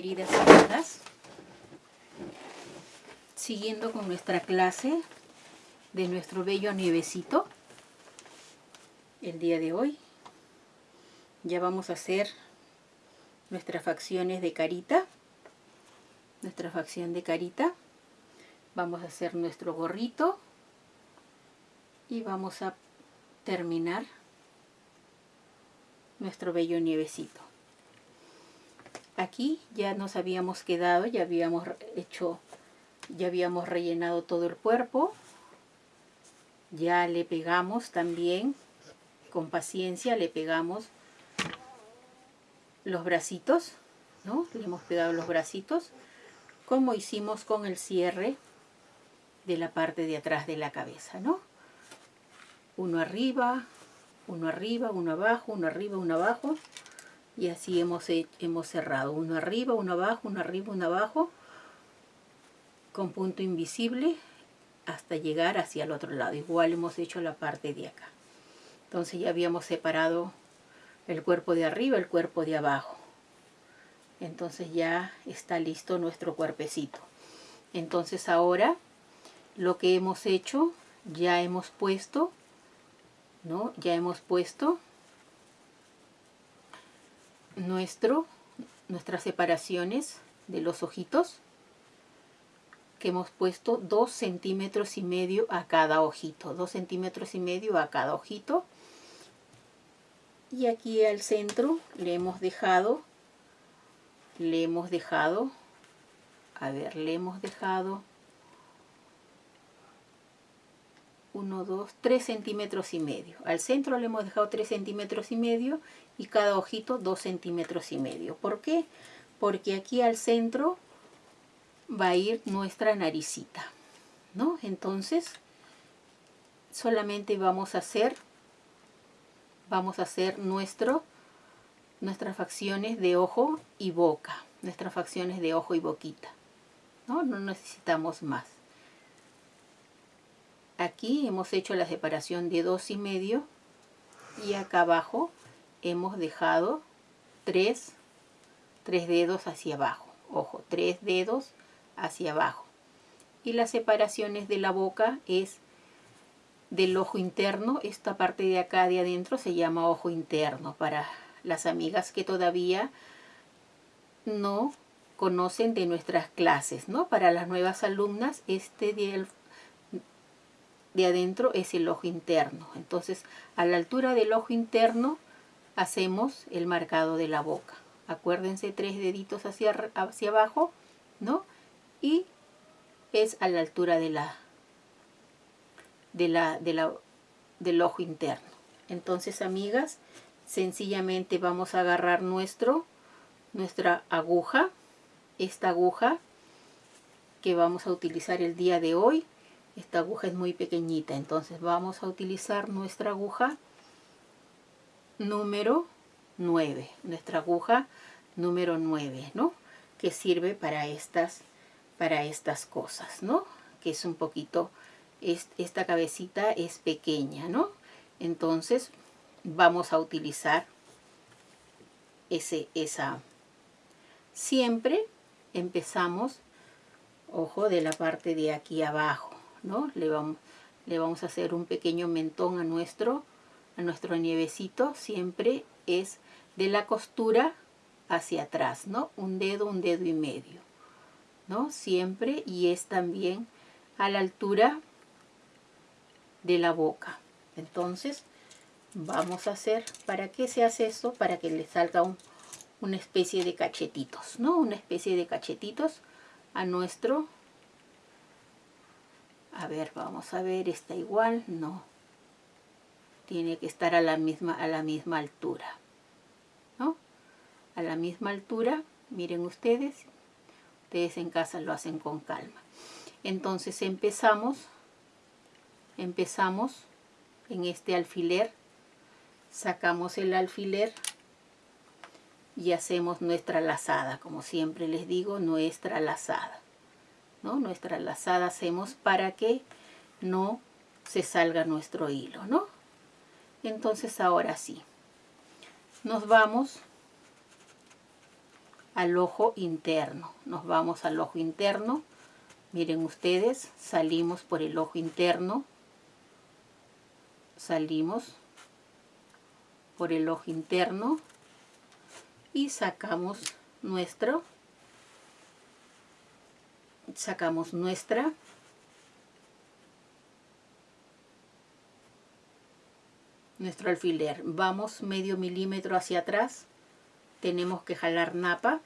queridas amigas, siguiendo con nuestra clase de nuestro bello nievecito, el día de hoy. Ya vamos a hacer nuestras facciones de carita, nuestra facción de carita, vamos a hacer nuestro gorrito y vamos a terminar nuestro bello nievecito aquí ya nos habíamos quedado, ya habíamos hecho, ya habíamos rellenado todo el cuerpo. Ya le pegamos también, con paciencia le pegamos los bracitos, ¿no? Le hemos pegado los bracitos, como hicimos con el cierre de la parte de atrás de la cabeza, ¿no? Uno arriba, uno arriba, uno abajo, uno arriba, uno abajo y así hemos, hemos cerrado uno arriba, uno abajo, uno arriba, uno abajo con punto invisible hasta llegar hacia el otro lado. Igual hemos hecho la parte de acá. Entonces ya habíamos separado el cuerpo de arriba, el cuerpo de abajo. Entonces ya está listo nuestro cuerpecito. Entonces ahora lo que hemos hecho ya hemos puesto ¿no? ya hemos puesto nuestro, nuestras separaciones de los ojitos que hemos puesto dos centímetros y medio a cada ojito, dos centímetros y medio a cada ojito. Y aquí al centro le hemos dejado le hemos dejado a ver, le hemos dejado 1, 2, 3 centímetros y medio. Al centro le hemos dejado 3 centímetros y medio y cada ojito 2 centímetros y medio. ¿Por qué? Porque aquí al centro va a ir nuestra naricita, ¿no? Entonces, solamente vamos a hacer, vamos a hacer nuestro, nuestras facciones de ojo y boca, nuestras facciones de ojo y boquita, ¿no? No necesitamos más. Aquí hemos hecho la separación de dos y medio y acá abajo hemos dejado tres, tres dedos hacia abajo. Ojo, tres dedos hacia abajo. Y las separaciones de la boca es del ojo interno. Esta parte de acá de adentro se llama ojo interno para las amigas que todavía no conocen de nuestras clases, ¿no? Para las nuevas alumnas, este de, de adentro es el ojo interno. Entonces, a la altura del ojo interno hacemos el marcado de la boca. Acuérdense, tres deditos hacia, hacia abajo, ¿no? Y es a la altura de la, de la, de la, del ojo interno. Entonces, amigas, sencillamente vamos a agarrar nuestro, nuestra aguja, esta aguja que vamos a utilizar el día de hoy. Esta aguja es muy pequeñita, entonces vamos a utilizar nuestra aguja número 9, nuestra aguja número 9, ¿no? Que sirve para estas, para estas cosas, ¿no? Que es un poquito, esta cabecita es pequeña, ¿no? Entonces vamos a utilizar ese, esa. Siempre empezamos, ojo, de la parte de aquí abajo, ¿no? Le vamos, le vamos a hacer un pequeño mentón a nuestro nuestro nievecito siempre es de la costura hacia atrás, ¿no? Un dedo, un dedo y medio, ¿no? Siempre y es también a la altura de la boca. Entonces, vamos a hacer, ¿para qué se hace esto? Para que le salga una especie de cachetitos, ¿no? Una especie de cachetitos a nuestro... A ver, vamos a ver, está igual, no tiene que estar a la misma, a la misma altura. ¿no? A la misma altura, miren ustedes, ustedes en casa lo hacen con calma. Entonces empezamos, empezamos en este alfiler, sacamos el alfiler y hacemos nuestra lazada, como siempre les digo, nuestra lazada. ¿No? Nuestra lazada hacemos para que no se salga nuestro hilo, ¿no? Entonces ahora sí, nos vamos al ojo interno. Nos vamos al ojo interno. Miren ustedes, salimos por el ojo interno. Salimos por el ojo interno y sacamos nuestro sacamos nuestra. Nuestro alfiler. Vamos medio milímetro hacia atrás. Tenemos que jalar napa.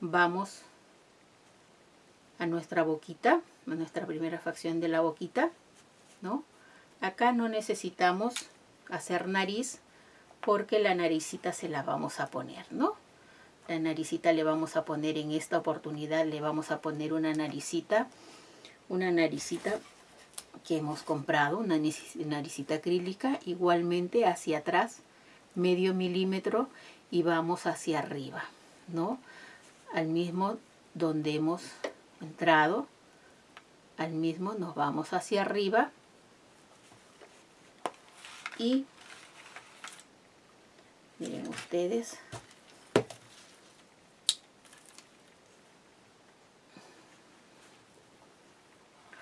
Vamos a nuestra boquita a nuestra primera facción de la boquita no acá no necesitamos hacer nariz porque la naricita se la vamos a poner no naricita le vamos a poner en esta oportunidad le vamos a poner una naricita una naricita que hemos comprado una naricita acrílica igualmente hacia atrás medio milímetro y vamos hacia arriba no al mismo donde hemos entrado al mismo nos vamos hacia arriba y miren ustedes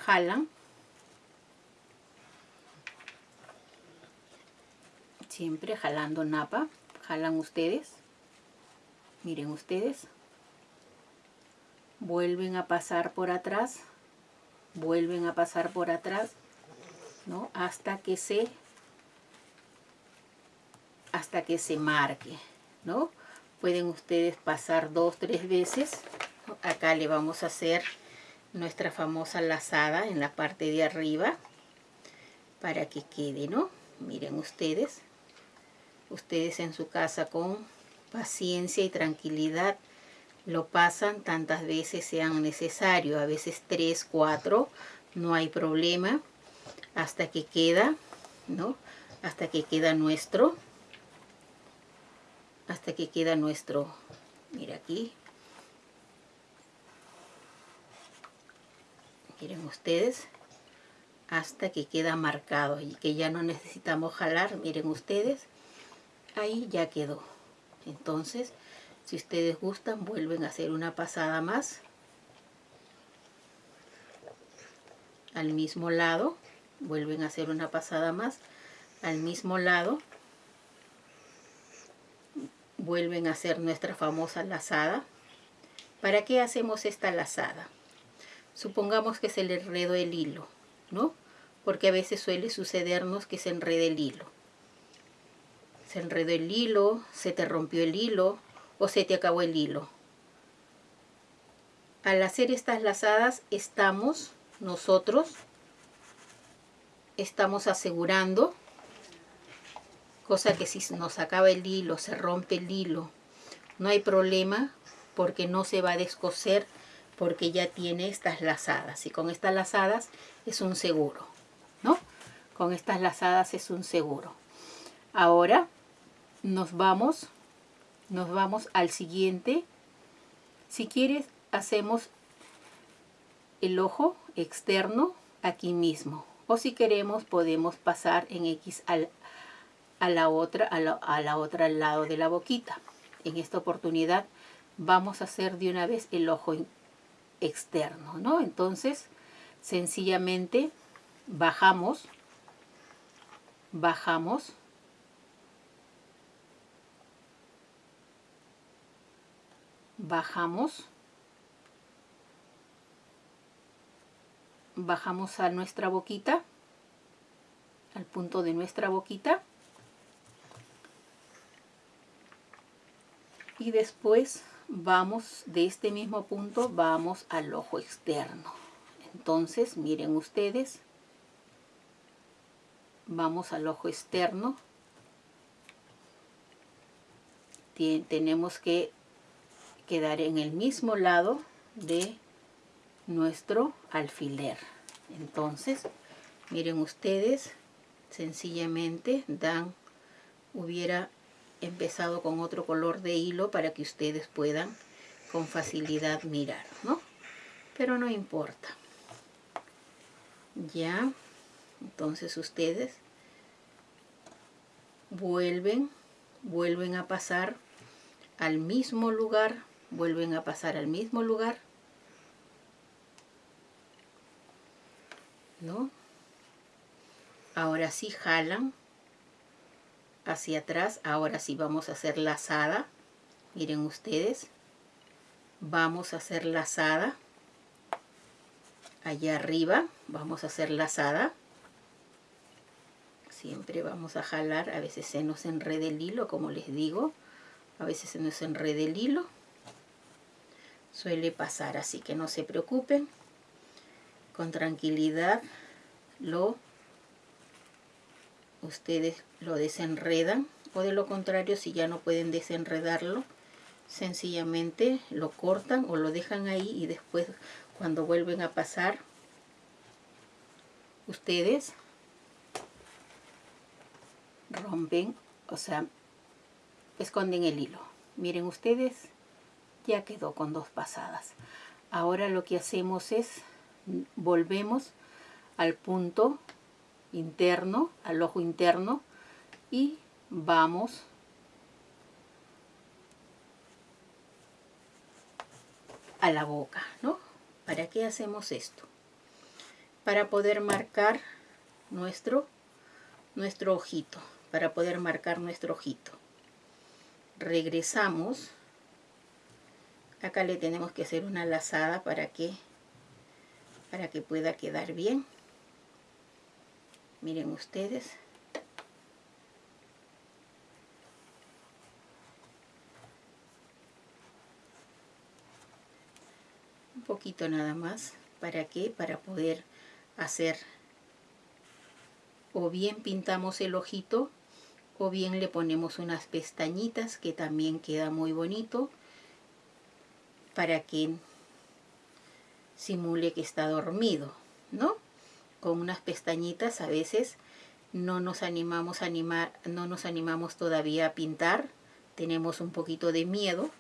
jalan siempre jalando napa jalan ustedes miren ustedes vuelven a pasar por atrás vuelven a pasar por atrás ¿no? hasta que se hasta que se marque, ¿no? Pueden ustedes pasar dos, tres veces. Acá le vamos a hacer nuestra famosa lazada en la parte de arriba para que quede, ¿no? Miren ustedes, ustedes en su casa con paciencia y tranquilidad lo pasan tantas veces sean necesario, a veces tres, cuatro, no hay problema, hasta que queda, ¿no? Hasta que queda nuestro hasta que queda nuestro, mira aquí, miren ustedes, hasta que queda marcado y que ya no necesitamos jalar, miren ustedes, ahí ya quedó. Entonces, si ustedes gustan, vuelven a hacer una pasada más al mismo lado, vuelven a hacer una pasada más al mismo lado vuelven a hacer nuestra famosa lazada. ¿Para qué hacemos esta lazada? Supongamos que se le enredó el hilo, ¿no? Porque a veces suele sucedernos que se enrede el hilo. Se enredó el hilo, se te rompió el hilo o se te acabó el hilo. Al hacer estas lazadas estamos nosotros, estamos asegurando cosa que si nos acaba el hilo, se rompe el hilo, no hay problema porque no se va a descoser porque ya tiene estas lazadas y con estas lazadas es un seguro, ¿no? Con estas lazadas es un seguro. Ahora nos vamos, nos vamos al siguiente. Si quieres hacemos el ojo externo aquí mismo o si queremos podemos pasar en X al, a la otra, a la, otra al lado de la boquita. En esta oportunidad vamos a hacer de una vez el ojo externo, ¿no? Entonces, sencillamente bajamos, bajamos, bajamos, bajamos a nuestra boquita, al punto de nuestra boquita, y después vamos de este mismo punto vamos al ojo externo. Entonces miren ustedes vamos al ojo externo. Tenemos que quedar en el mismo lado de nuestro alfiler. Entonces miren ustedes sencillamente dan hubiera empezado con otro color de hilo para que ustedes puedan con facilidad mirar, ¿no? Pero no importa. Ya, entonces ustedes vuelven, vuelven a pasar al mismo lugar, vuelven a pasar al mismo lugar, ¿no? Ahora sí jalan hacia atrás, ahora sí vamos a hacer lazada, miren ustedes, vamos a hacer lazada, allá arriba vamos a hacer lazada, siempre vamos a jalar, a veces se nos enreda el hilo, como les digo, a veces se nos enreda el hilo, suele pasar, así que no se preocupen, con tranquilidad lo ustedes lo desenredan o de lo contrario si ya no pueden desenredarlo sencillamente lo cortan o lo dejan ahí y después cuando vuelven a pasar ustedes rompen o sea esconden el hilo. Miren ustedes ya quedó con dos pasadas. Ahora lo que hacemos es volvemos al punto interno, al ojo interno y vamos a la boca, ¿no? ¿Para qué hacemos esto? Para poder marcar nuestro, nuestro ojito, para poder marcar nuestro ojito. Regresamos. Acá le tenemos que hacer una lazada para que, para que pueda quedar bien miren ustedes. Un poquito nada más. Para qué para poder hacer. O bien pintamos el ojito o bien le ponemos unas pestañitas que también queda muy bonito para que simule que está dormido, ¿no? Con unas pestañitas a veces no nos animamos a animar, no nos animamos todavía a pintar, tenemos un poquito de miedo.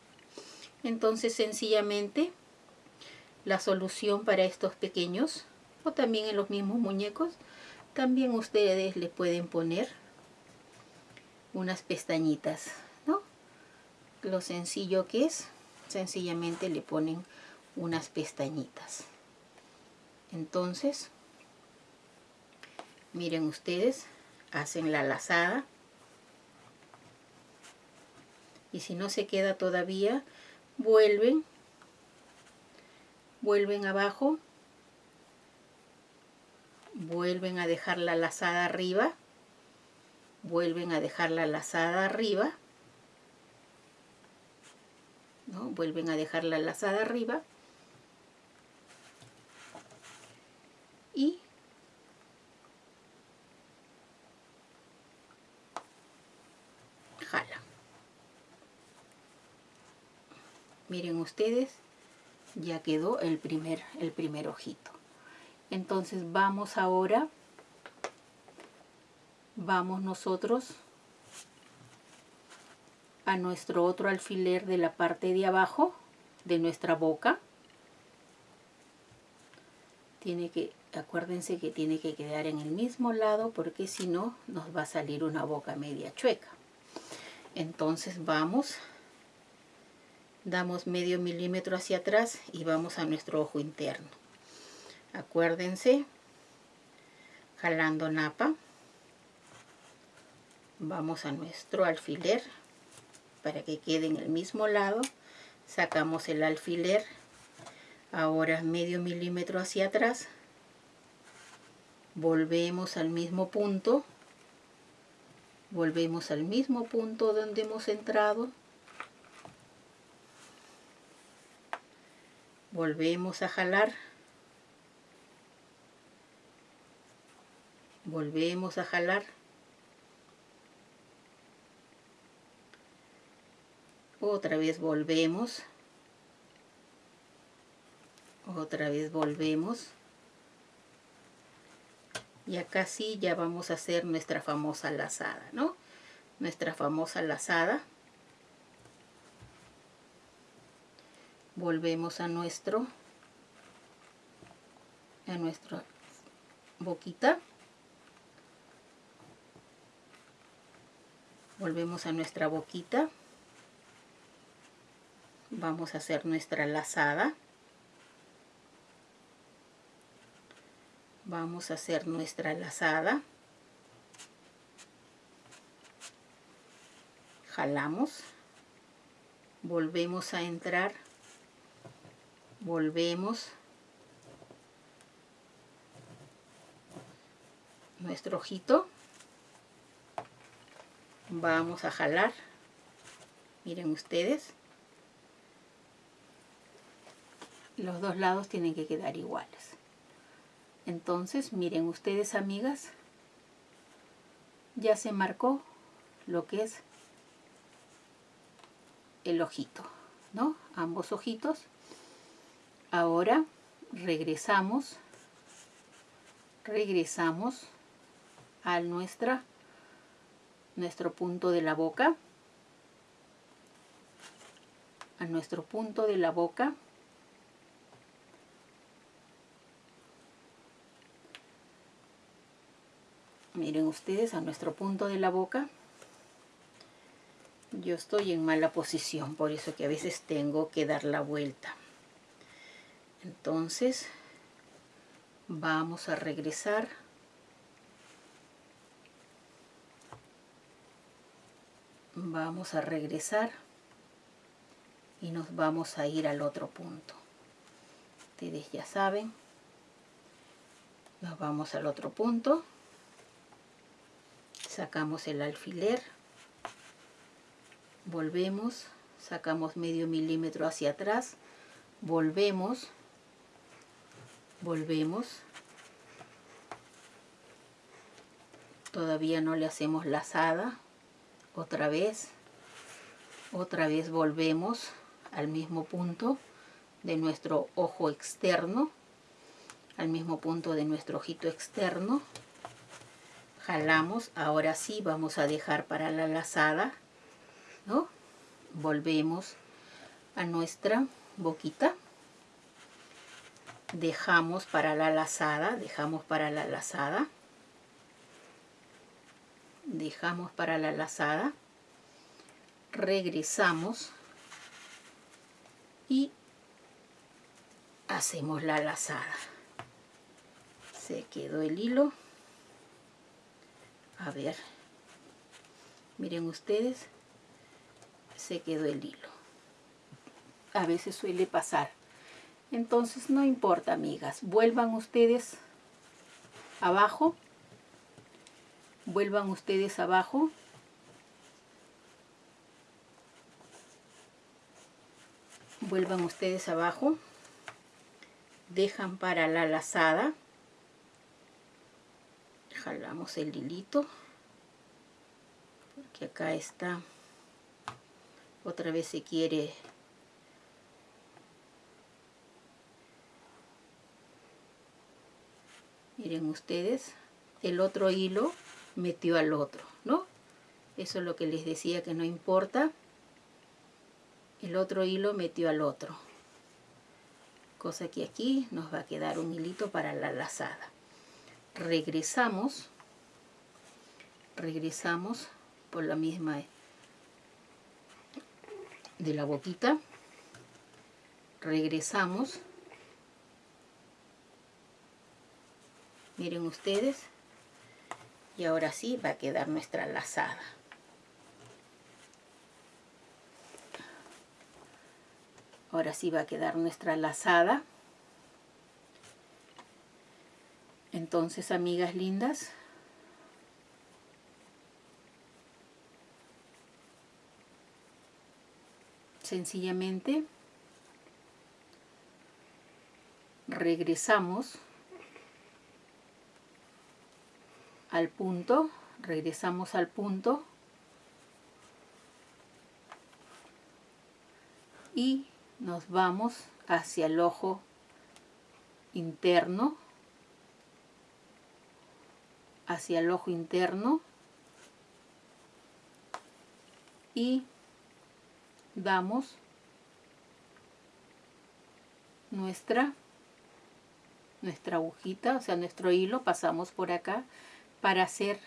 Entonces sencillamente la solución para estos pequeños o también en los mismos muñecos, también ustedes le pueden poner unas pestañitas, ¿no? Lo sencillo que es, sencillamente le ponen unas pestañitas. Entonces, miren ustedes hacen la lazada y si no se queda todavía vuelven vuelven abajo vuelven a dejar la lazada arriba vuelven a dejar la lazada arriba ¿no? vuelven a dejar la lazada arriba y miren ustedes ya quedó el primer el primer ojito. Entonces vamos ahora vamos nosotros a nuestro otro alfiler de la parte de abajo de nuestra boca. Tiene que acuérdense que tiene que quedar en el mismo lado porque si no nos va a salir una boca media chueca. Entonces vamos damos medio milímetro hacia atrás y vamos a nuestro ojo interno. Acuérdense, jalando napa, vamos a nuestro alfiler para que quede en el mismo lado. Sacamos el alfiler, ahora medio milímetro hacia atrás, volvemos al mismo punto, volvemos al mismo punto donde hemos entrado, volvemos a jalar. Volvemos a jalar. Otra vez volvemos. Otra vez volvemos. Y acá sí ya vamos a hacer nuestra famosa lazada no nuestra famosa lazada volvemos a nuestro a nuestra boquita. Volvemos a nuestra boquita. Vamos a hacer nuestra lazada. Vamos a hacer nuestra lazada. Jalamos. Volvemos a entrar volvemos. Nuestro ojito. Vamos a jalar. Miren ustedes. Los dos lados tienen que quedar iguales. Entonces miren ustedes amigas. Ya se marcó lo que es el ojito no ambos ojitos ahora regresamos regresamos a nuestra nuestro punto de la boca a nuestro punto de la boca. Miren ustedes a nuestro punto de la boca. Yo estoy en mala posición por eso que a veces tengo que dar la vuelta entonces vamos a regresar. Vamos a regresar y nos vamos a ir al otro punto. Ustedes ya saben. Nos vamos al otro punto. Sacamos el alfiler. Volvemos. Sacamos medio milímetro hacia atrás. Volvemos volvemos. Todavía no le hacemos lazada otra vez otra vez volvemos al mismo punto de nuestro ojo externo al mismo punto de nuestro ojito externo. Jalamos, ahora sí vamos a dejar para la lazada, ¿no? Volvemos a nuestra boquita, dejamos para la lazada, dejamos para la lazada, dejamos para la lazada, regresamos y hacemos la lazada. Se quedó el hilo. A ver. Miren ustedes se quedó el hilo. A veces suele pasar entonces no importa amigas vuelvan ustedes abajo vuelvan ustedes abajo. Vuelvan ustedes abajo dejan para la lazada jalamos el hilito porque acá está otra vez se quiere miren ustedes el otro hilo metió al otro no eso es lo que les decía que no importa. El otro hilo metió al otro cosa que aquí nos va a quedar un hilito para la lazada. Regresamos, regresamos por la misma de la boquita, regresamos, miren ustedes, y ahora sí va a quedar nuestra lazada. Ahora sí va a quedar nuestra lazada. Entonces, amigas lindas, sencillamente regresamos al punto, regresamos al punto. Y nos vamos hacia el ojo interno hacia el ojo interno. Y damos nuestra nuestra agujita, o sea, nuestro hilo, pasamos por acá para hacer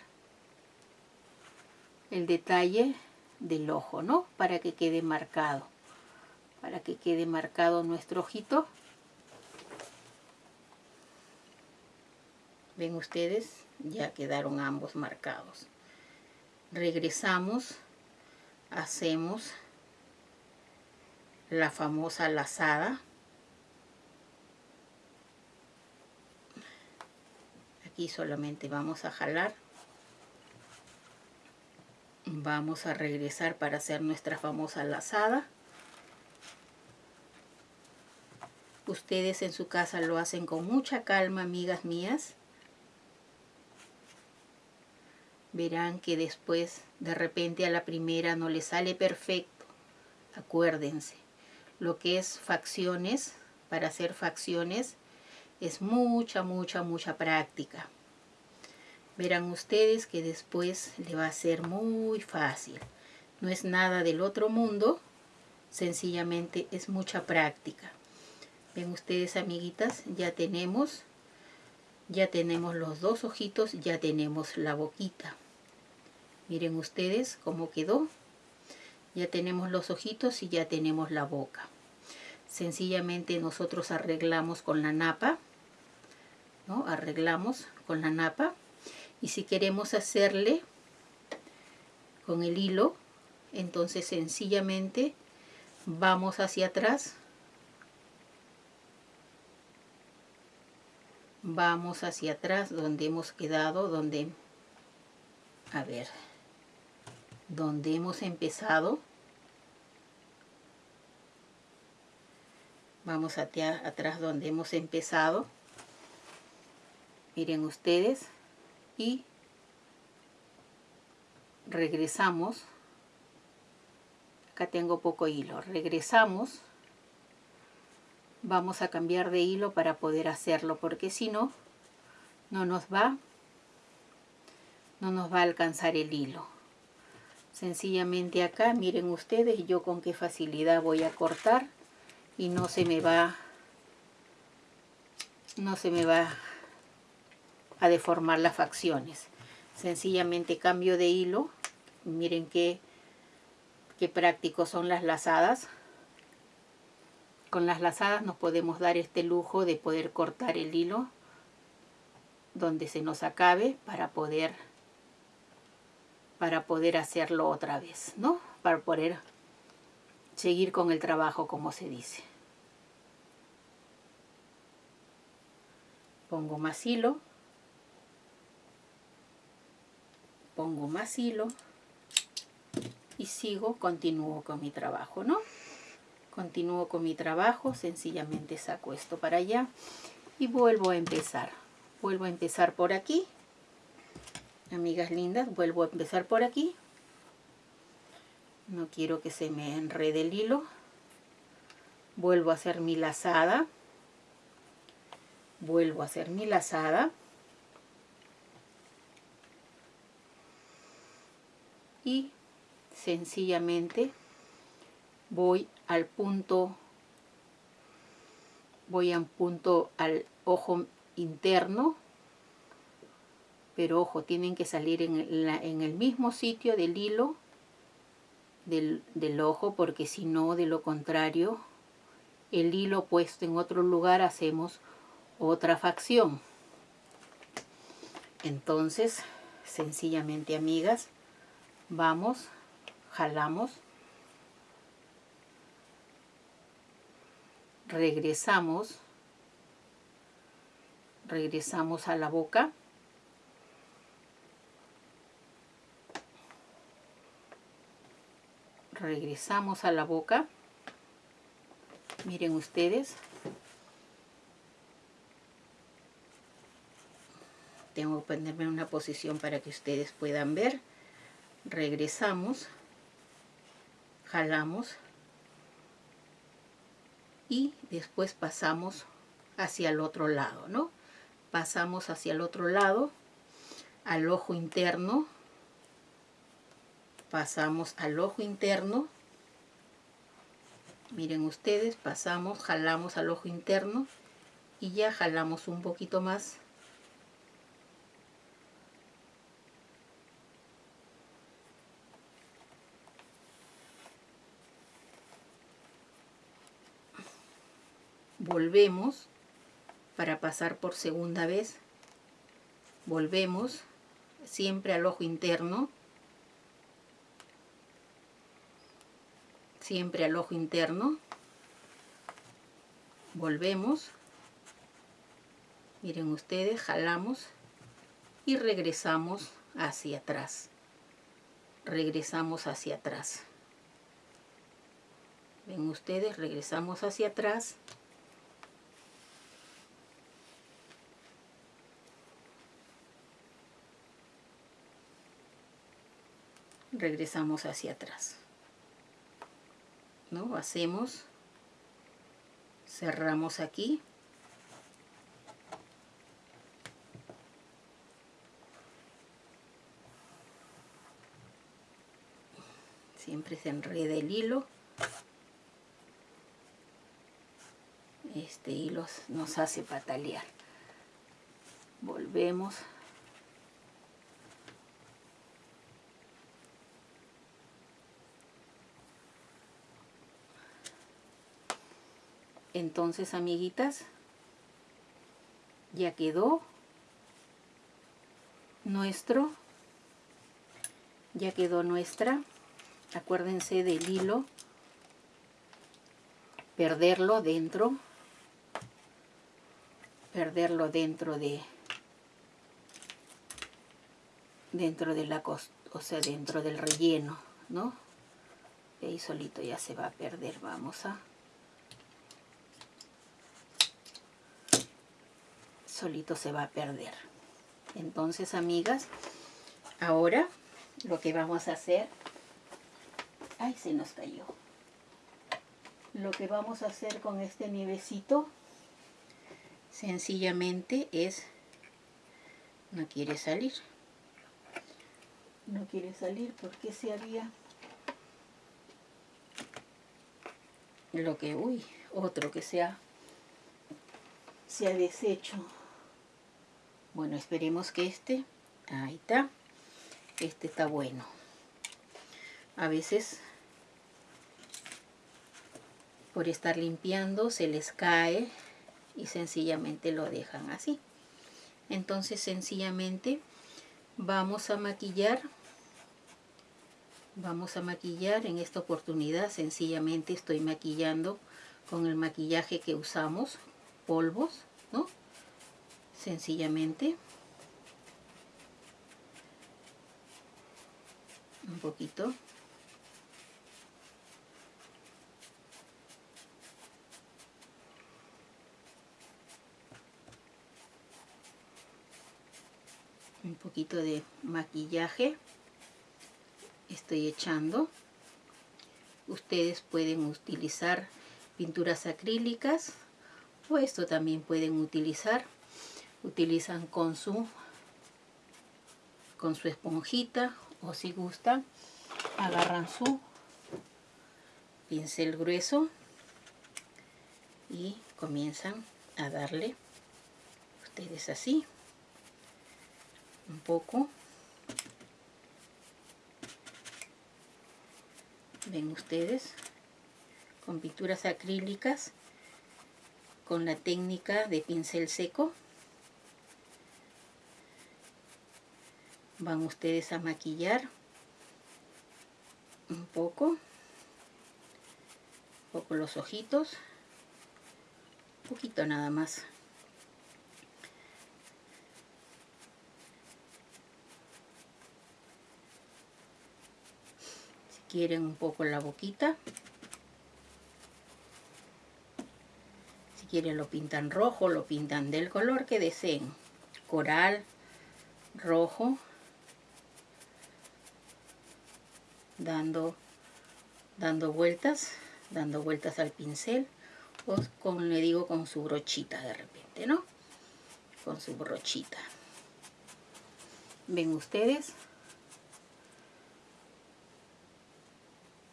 el detalle del ojo, ¿no? Para que quede marcado. para que quede marcado nuestro ojito. Ven ustedes, ya quedaron ambos marcados. Regresamos, hacemos la famosa lazada. Solamente vamos a jalar. Vamos a regresar para hacer nuestra famosa lazada. Ustedes en su casa lo hacen con mucha calma, amigas mías. Verán que después, de repente a la primera no le sale perfecto. Acuérdense, lo que es facciones, para hacer facciones, es mucha, mucha, mucha práctica. Verán ustedes que después le va a ser muy fácil. No es nada del otro mundo, sencillamente es mucha práctica. Ven ustedes, amiguitas, ya tenemos, ya tenemos los dos ojitos, ya tenemos la boquita. Miren ustedes cómo quedó. Ya tenemos los ojitos y ya tenemos la boca. Sencillamente nosotros arreglamos con la napa. Arreglamos con la napa. Y si queremos hacerle con el hilo, entonces sencillamente vamos hacia atrás. Vamos hacia atrás donde hemos quedado, donde... A ver, donde hemos empezado. Vamos hacia atrás donde hemos empezado. Miren ustedes. Y regresamos. Acá tengo poco hilo. Regresamos. Vamos a cambiar de hilo para poder hacerlo. Porque si no, no nos va no nos va a alcanzar el hilo sencillamente acá miren ustedes yo con qué facilidad voy a cortar y no se me va no se me va a deformar las facciones sencillamente cambio de hilo miren qué, qué prácticos son las lazadas con las lazadas nos podemos dar este lujo de poder cortar el hilo donde se nos acabe para poder para poder hacerlo otra vez, ¿no? Para poder seguir con el trabajo, como se dice. Pongo más hilo. Pongo más hilo. Y sigo, continúo con mi trabajo, ¿no? Continúo con mi trabajo, sencillamente saco esto para allá y vuelvo a empezar. Vuelvo a empezar por aquí amigas lindas vuelvo a empezar por aquí no quiero que se me enrede el hilo vuelvo a hacer mi lazada vuelvo a hacer mi lazada y sencillamente voy al punto voy a un punto al ojo interno pero ojo, tienen que salir en, el mismo sitio del hilo del ojo, porque si no, de lo contrario, el hilo puesto en otro lugar hacemos otra facción. Entonces, sencillamente, amigas, vamos, jalamos, regresamos, regresamos a la boca, regresamos a la boca. Miren ustedes. Tengo que ponerme en una posición para que ustedes puedan ver regresamos jalamos y después pasamos hacia el otro lado no pasamos hacia el otro lado al ojo interno pasamos al ojo interno miren ustedes pasamos jalamos al ojo interno y ya jalamos un poquito más volvemos para pasar por segunda vez. Volvemos siempre al ojo interno. Siempre al ojo interno. Volvemos. Miren ustedes jalamos y regresamos hacia atrás. Regresamos hacia atrás. Ven ustedes regresamos hacia atrás regresamos hacia atrás. ¿no? hacemos cerramos aquí. Siempre se enreda el hilo. Este hilo nos hace patalear. Volvemos entonces amiguitas ya quedó nuestro ya quedó nuestra. Acuérdense del hilo perderlo dentro perderlo dentro de dentro de la costa o sea dentro del relleno no y ahí solito ya se va a perder vamos a solito se va a perder. Entonces, amigas, ahora lo que vamos a hacer... ¡Ay, se nos cayó! Lo que vamos a hacer con este nievecito, sencillamente es... No quiere salir. No quiere salir porque se había... Lo que... Uy, otro que sea... Se ha deshecho. Bueno, esperemos que este, ahí está, este está bueno. A veces, por estar limpiando, se les cae y sencillamente lo dejan así. Entonces, sencillamente, vamos a maquillar. Vamos a maquillar en esta oportunidad. Sencillamente estoy maquillando con el maquillaje que usamos, polvos, ¿no? Sencillamente. Un poquito. Un poquito de maquillaje estoy echando. Ustedes pueden utilizar pinturas acrílicas o esto también pueden utilizar utilizan con su con su esponjita o si gustan agarran su pincel grueso y comienzan a darle ustedes así un poco. Ven ustedes con pinturas acrílicas con la técnica de pincel seco van ustedes a maquillar un poco, un poco los ojitos, un poquito nada más. Si quieren un poco la boquita, si quieren lo pintan rojo, lo pintan del color que deseen, coral, rojo, dando, dando vueltas, dando vueltas al pincel o con, le digo, con su brochita de repente, ¿no? Con su brochita. ¿Ven ustedes?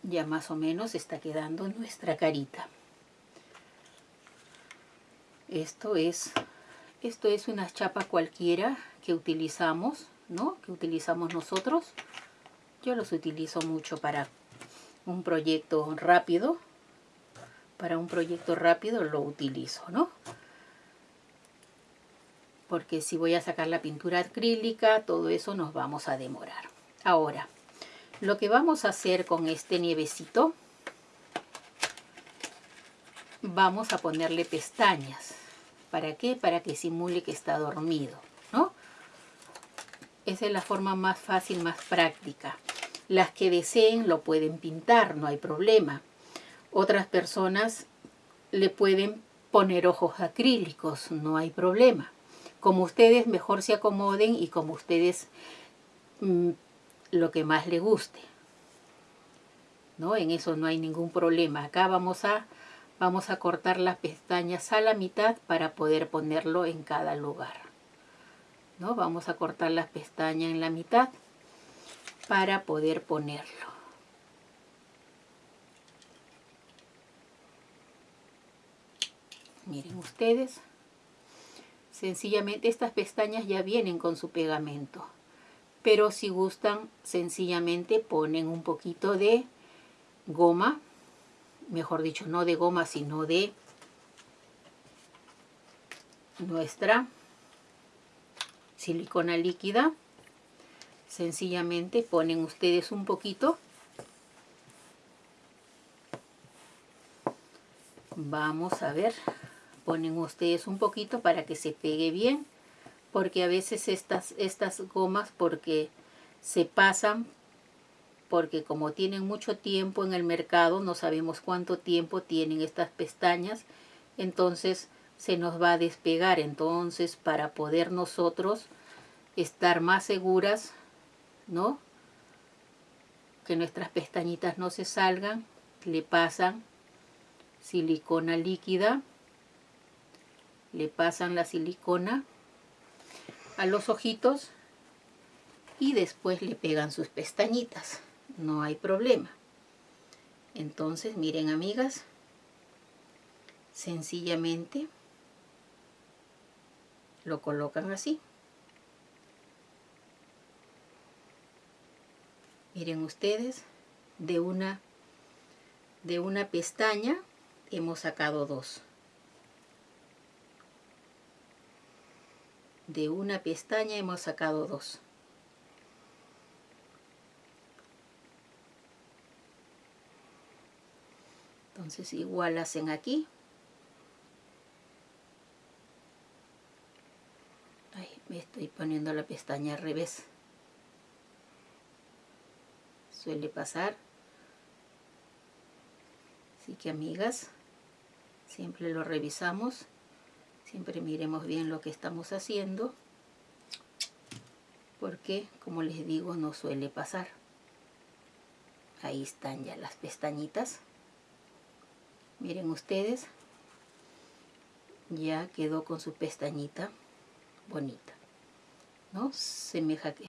Ya más o menos está quedando nuestra carita. Esto es, esto es una chapa cualquiera que utilizamos, ¿no? Que utilizamos nosotros yo los utilizo mucho para un proyecto rápido, para un proyecto rápido lo utilizo, ¿no? Porque si voy a sacar la pintura acrílica, todo eso nos vamos a demorar. Ahora, lo que vamos a hacer con este nievecito, vamos a ponerle pestañas. ¿Para qué? Para que simule que está dormido, ¿no? Esa es la forma más fácil, más práctica. Las que deseen lo pueden pintar, no hay problema. Otras personas le pueden poner ojos acrílicos, no hay problema. Como ustedes mejor se acomoden y como ustedes mm, lo que más les guste. ¿No? En eso no hay ningún problema. Acá vamos a, vamos a cortar las pestañas a la mitad para poder ponerlo en cada lugar. ¿No? Vamos a cortar las pestañas en la mitad para poder ponerlo. Miren ustedes, sencillamente estas pestañas ya vienen con su pegamento. Pero si gustan, sencillamente ponen un poquito de goma, mejor dicho, no de goma, sino de nuestra silicona líquida. Sencillamente ponen ustedes un poquito. Vamos a ver ponen ustedes un poquito para que se pegue bien porque a veces estas, estas gomas porque se pasan porque como tienen mucho tiempo en el mercado no sabemos cuánto tiempo tienen estas pestañas entonces se nos va a despegar entonces para poder nosotros estar más seguras no que nuestras pestañitas no se salgan le pasan silicona líquida le pasan la silicona a los ojitos y después le pegan sus pestañitas. No hay problema. Entonces, miren amigas, sencillamente lo colocan así. Miren ustedes, de una, de una pestaña hemos sacado dos. de una pestaña hemos sacado dos. Entonces igual hacen aquí. Me estoy poniendo la pestaña al revés. Suele pasar. Así que amigas, siempre lo revisamos siempre miremos bien lo que estamos haciendo porque como les digo no suele pasar. Ahí están ya las pestañitas. Miren ustedes ya quedó con su pestañita bonita no semeja que